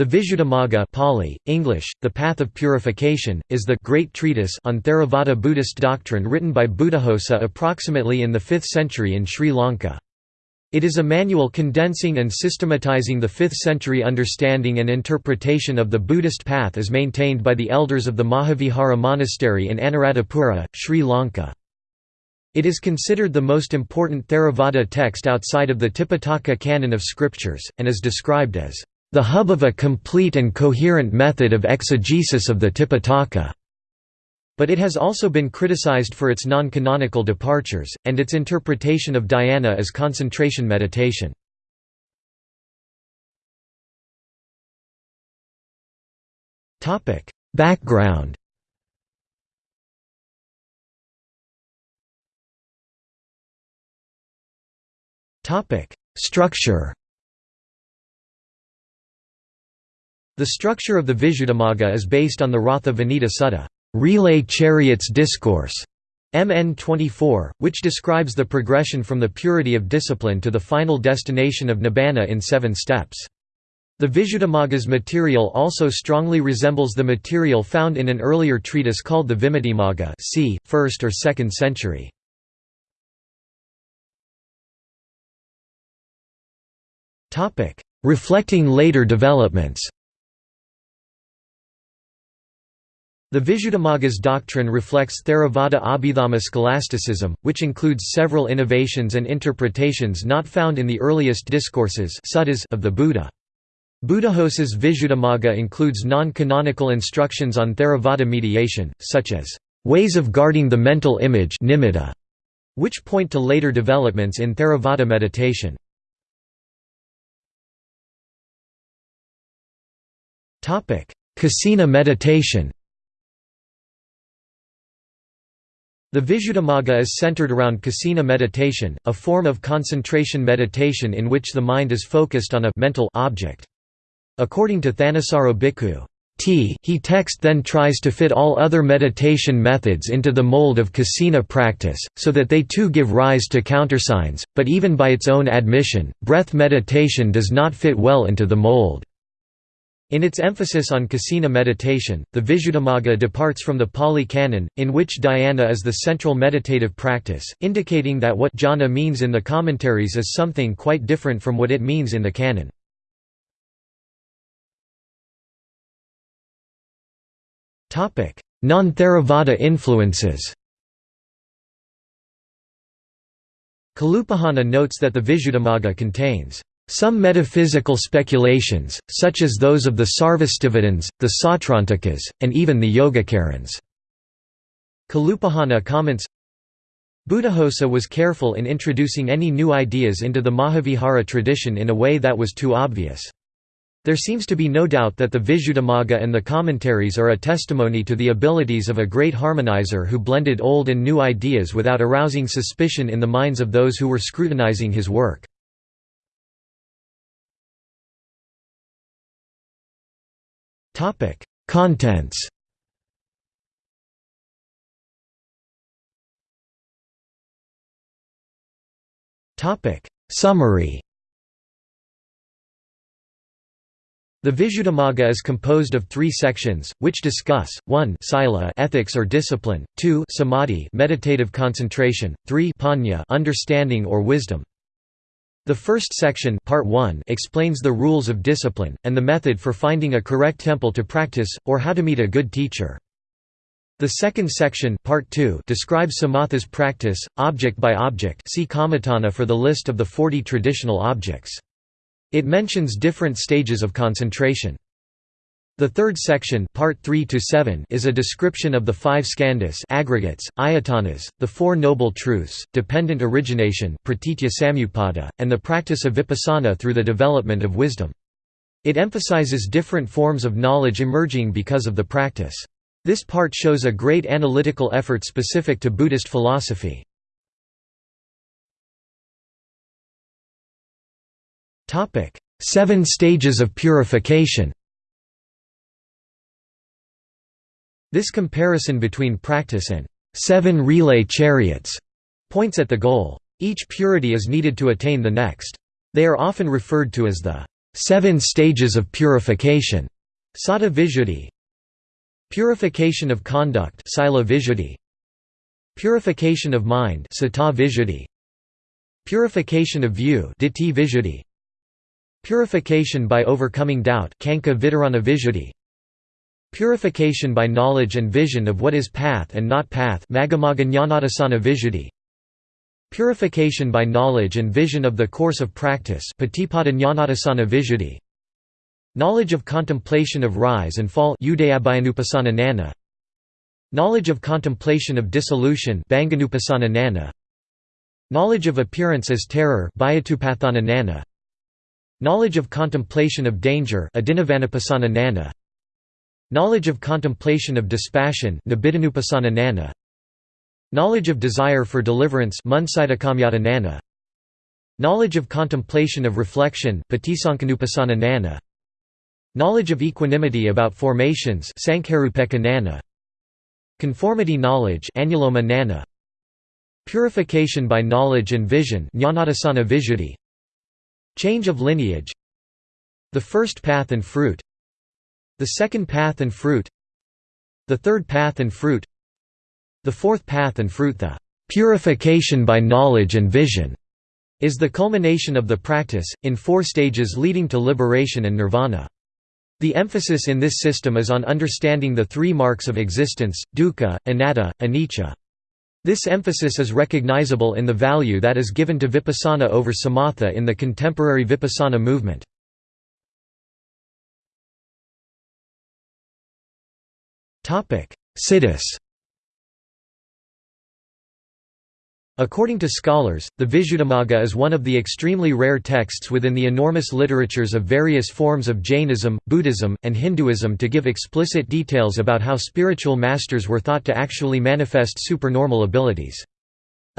The Visuddhimagga Pali, English, The Path of Purification, is the great treatise on Theravada Buddhist doctrine written by Buddhaghosa approximately in the 5th century in Sri Lanka. It is a manual condensing and systematizing the 5th century understanding and interpretation of the Buddhist path as maintained by the elders of the Mahavihara Monastery in Anuradhapura, Sri Lanka. It is considered the most important Theravada text outside of the Tipitaka canon of scriptures, and is described as the hub of a complete and coherent method of exegesis of the Tipitaka. But it has also been criticized for its non-canonical departures, and its interpretation of dhyana as concentration meditation. Background Structure The structure of the Visuddhimagga is based on the Ratha Vinita Sutta relay chariots discourse, MN 24, which describes the progression from the purity of discipline to the final destination of nibbana in seven steps. The Visuddhimagga's material also strongly resembles the material found in an earlier treatise called the Vimuttimagga c. 1st or 2nd century. Reflecting later developments The Visuddhimagga's doctrine reflects Theravada Abhidhamma scholasticism, which includes several innovations and interpretations not found in the earliest discourses of the Buddha. Buddhaghosa's Visuddhimagga includes non-canonical instructions on Theravada mediation, such as, "...ways of guarding the mental image which point to later developments in Theravada meditation. Kasina meditation The Visuddhimagga is centered around kasina meditation, a form of concentration meditation in which the mind is focused on a mental object. According to Thanissaro Bhikkhu, T he text then tries to fit all other meditation methods into the mold of kasina practice, so that they too give rise to countersigns, but even by its own admission, breath meditation does not fit well into the mold. In its emphasis on kasina meditation, the Visuddhimagga departs from the Pali Canon, in which dhyana is the central meditative practice, indicating that what jhana means in the commentaries is something quite different from what it means in the canon. Non-Theravada influences Kalupahana notes that the Visuddhimagga contains some metaphysical speculations, such as those of the Sarvastivadins, the Sautrantikas, and even the Yogacarans. Kalupahana comments, Buddhaghosa was careful in introducing any new ideas into the Mahavihara tradition in a way that was too obvious. There seems to be no doubt that the Visuddhimagga and the commentaries are a testimony to the abilities of a great harmonizer who blended old and new ideas without arousing suspicion in the minds of those who were scrutinizing his work. Contents. Topic: Summary. The Visuddhimagga is composed of three sections, which discuss, 1 sila ethics or discipline, 2 samadhi meditative concentration, 3 panya understanding or wisdom. The first section part 1 explains the rules of discipline, and the method for finding a correct temple to practice, or how to meet a good teacher. The second section part 2 describes samatha's practice, object by object see Kammatthana for the list of the 40 traditional objects. It mentions different stages of concentration. The third section part 3 to 7 is a description of the five skandhas aggregates, ayatanas, the Four Noble Truths, dependent origination and the practice of vipassana through the development of wisdom. It emphasizes different forms of knowledge emerging because of the practice. This part shows a great analytical effort specific to Buddhist philosophy. Seven stages of purification This comparison between practice and seven relay chariots points at the goal. Each purity is needed to attain the next. They are often referred to as the seven stages of purification, Sata Visuddhi, purification of conduct, Sila purification of mind, Visuddhi, purification of view, Visuddhi, purification by overcoming doubt, Visuddhi, purification by knowledge and vision of what is path and not path, Purification by knowledge and vision of the course of practice Knowledge of contemplation of rise and fall Knowledge of contemplation of dissolution Knowledge of appearance as terror Knowledge of contemplation of danger Knowledge of contemplation of dispassion Knowledge of desire for deliverance Knowledge of contemplation of reflection Knowledge of equanimity about formations Conformity knowledge Purification by knowledge and vision Change of lineage. The first path and fruit The second path and fruit The third path and fruit the fourth path and fruit the purification by knowledge and vision is the culmination of the practice, in four stages leading to liberation and nirvana. The emphasis in this system is on understanding the three marks of existence, dukkha, anatta, anicca. This emphasis is recognizable in the value that is given to vipassana over samatha in the contemporary vipassana movement. Siddhis According to scholars, the Visuddhimagga is one of the extremely rare texts within the enormous literatures of various forms of Jainism, Buddhism, and Hinduism to give explicit details about how spiritual masters were thought to actually manifest supernormal abilities.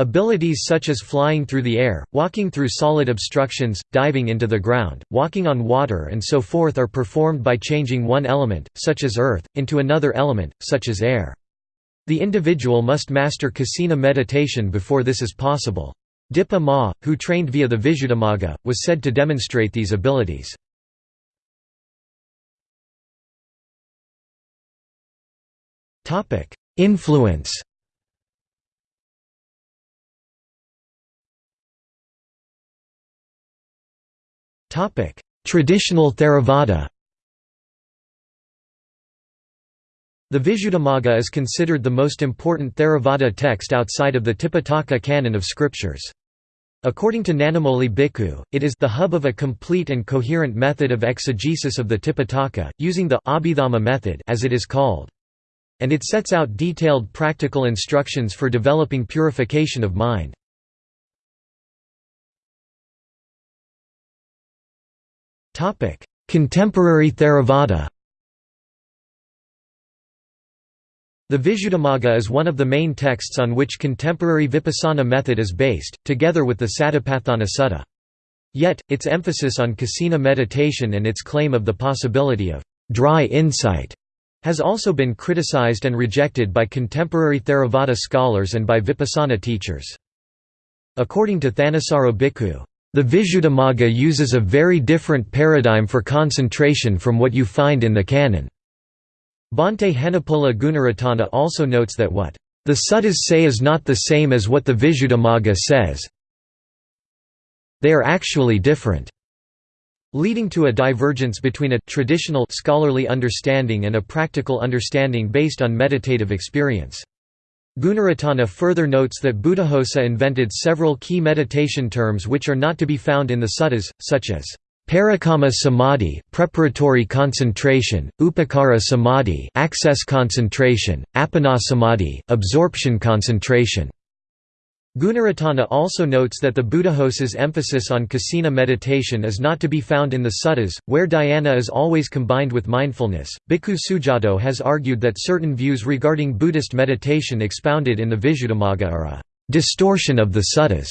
Abilities such as flying through the air, walking through solid obstructions, diving into the ground, walking on water and so forth are performed by changing one element, such as earth, into another element, such as air. The individual must master kasina meditation before this is possible. Dipa Ma, who trained via the Visuddhimagga, was said to demonstrate these abilities. Influence Traditional Theravada The Visuddhimagga is considered the most important Theravada text outside of the Tipitaka canon of scriptures. According to Nanamoli Bhikkhu, it is the hub of a complete and coherent method of exegesis of the Tipitaka, using the Abhidhamma method as it is called. And it sets out detailed practical instructions for developing purification of mind. Contemporary Theravada The Visuddhimagga is one of the main texts on which contemporary vipassana method is based, together with the Satipatthana Sutta. Yet, its emphasis on kasina meditation and its claim of the possibility of dry insight has also been criticized and rejected by contemporary Theravada scholars and by vipassana teachers. According to Thanissaro Bhikkhu, the Visuddhimagga uses a very different paradigm for concentration from what you find in the canon. Bhante Henepola Gunaratana also notes that what the suttas say is not the same as what the Visuddhimagga says. They are actually different, leading to a divergence between a traditional scholarly understanding and a practical understanding based on meditative experience. Gunaratana further notes that Buddhaghosa invented several key meditation terms which are not to be found in the suttas, such as Parikamma samadhi, preparatory concentration, upacara samadhi, access concentration, appana samadhi, absorption concentration. Gunaratana also notes that the Buddhaghosa's emphasis on kasina meditation is not to be found in the suttas, where dhyana is always combined with mindfulness. Bhikkhu Sujato has argued that certain views regarding Buddhist meditation expounded in the Visuddhimagga are a distortion of the suttas,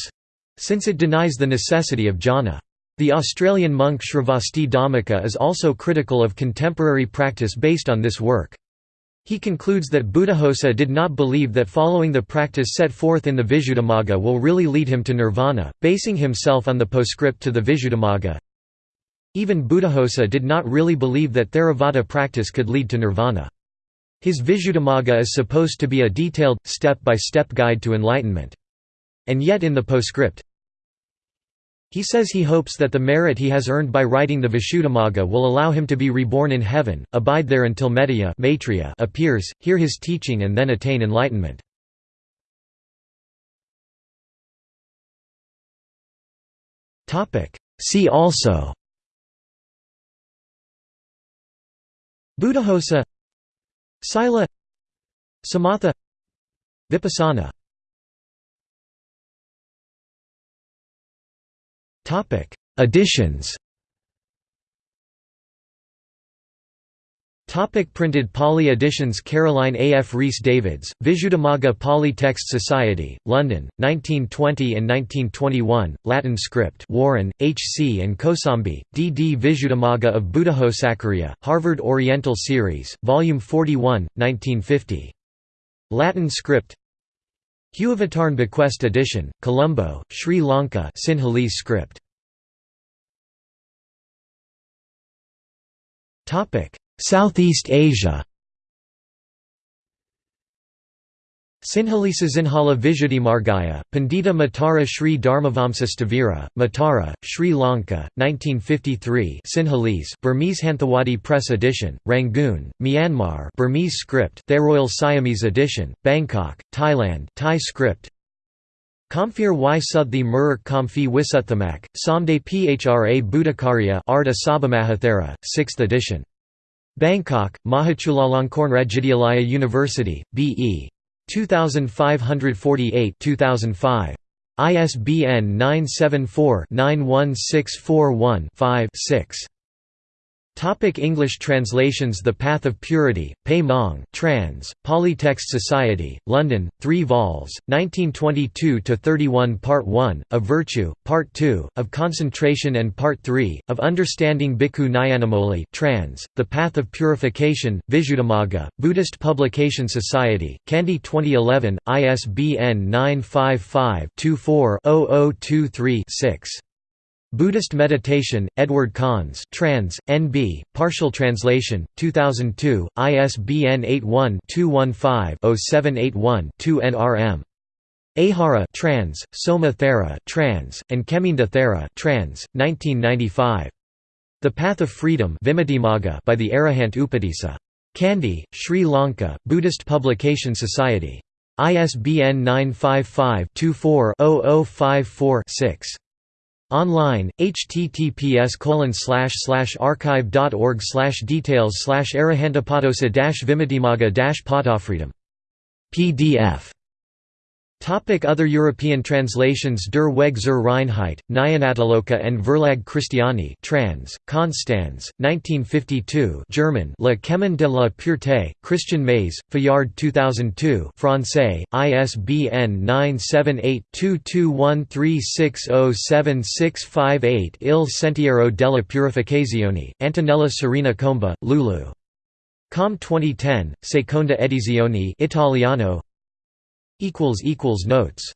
since it denies the necessity of jhana. The Australian monk Sravasti Dhammika is also critical of contemporary practice based on this work. He concludes that Buddhaghosa did not believe that following the practice set forth in the Visuddhimagga will really lead him to nirvana, basing himself on the postscript to the Visuddhimagga. Even Buddhaghosa did not really believe that Theravada practice could lead to nirvana. His Visuddhimagga is supposed to be a detailed, step-by-step -step guide to enlightenment. And yet in the postscript, he says he hopes that the merit he has earned by writing the Visuddhimagga will allow him to be reborn in heaven, abide there until Metteyya appears, hear his teaching and then attain enlightenment. See also Buddhaghosa Sila Samatha Vipassana Editions Topic printed Pali editions Caroline A. F. Rhys Davids, Visuddhimagga Pali Text Society, London, 1920 and 1921, Latin script Warren, H. C. and Kosambi, D. D. Visuddhimagga of Buddhaghosacariya, Harvard Oriental Series, Volume 41, 1950. Latin script Hewavitarne Bequest edition, Colombo, Sri Lanka Sinhalese script. Southeast Asia Sinhalisa Sinhala Visuddhimargaya, Pandita Matara Sri Dharmavamsa Sthavira, Matara, Sri Lanka, 1953 Sinhalese Burmese Hanthawadi Press Edition, Rangoon, Myanmar Burmese script Tharoil Siamese Edition, Bangkok, Thailand Thai script Kamphir y Suthi Muruk Kamfi Wisuthamak, Samde Phra Buddhakarya Arta Sabamahathera, 6th edition. Bangkok, Mahachulalongkorn University, B.E. 2548-2005. ISBN 974-91641-5-6. Topic English translations The Path of Purity, Pe Maung trans, Pali Text Society, London, 3 vols, 1922–31 Part 1, of Virtue, Part 2, of Concentration and Part 3, of Understanding Bhikkhu Nyanamoli trans, The Path of Purification, Visuddhimagga, Buddhist Publication Society, Kandy 2011, ISBN 955 24 0023 6. Buddhist Meditation, Edward Conze trans, N.B., partial translation, 2002, ISBN 81-215-0781-2 NRM. Ehara trans, Soma Thera trans, and Kheminda Thera trans, 1995. The Path of Freedom by the Arahant Upatissa. Kandy, Sri Lanka, Buddhist Publication Society. ISBN 955 24 54 6 Online, https archive.org details slash arahantapadosa vimatimaga patafreedom. PDF Topic Other European translations Der Weg zur Reinheit, Nyanatiloka and Verlag Christiani trans, Konstanz, 1952 German Le Chemin de la Pureté, Christian Mays, Fayard 2002 Francais, ISBN 978-2213607658 Il Sentiero della Purificazione, Antonella Serena Comba, Lulu. Com 2010, Seconda edizione Italiano Notes